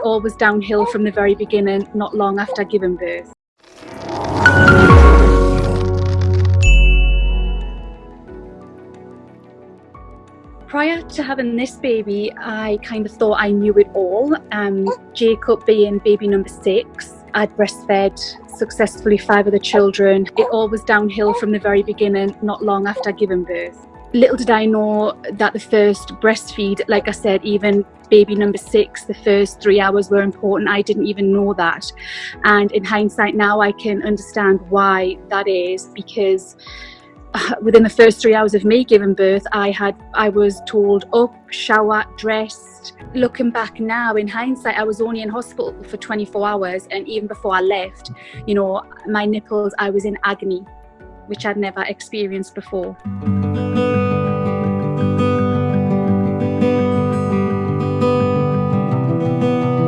It all was downhill from the very beginning, not long after giving birth. Prior to having this baby, I kind of thought I knew it all. Um, Jacob being baby number six, I'd breastfed successfully five other children. It all was downhill from the very beginning, not long after giving birth. Little did I know that the first breastfeed, like I said, even baby number six, the first three hours were important. I didn't even know that. And in hindsight now, I can understand why that is because uh, within the first three hours of me giving birth, I had I was told up, shower, dressed. Looking back now, in hindsight, I was only in hospital for 24 hours, and even before I left, you know, my nipples, I was in agony, which I'd never experienced before.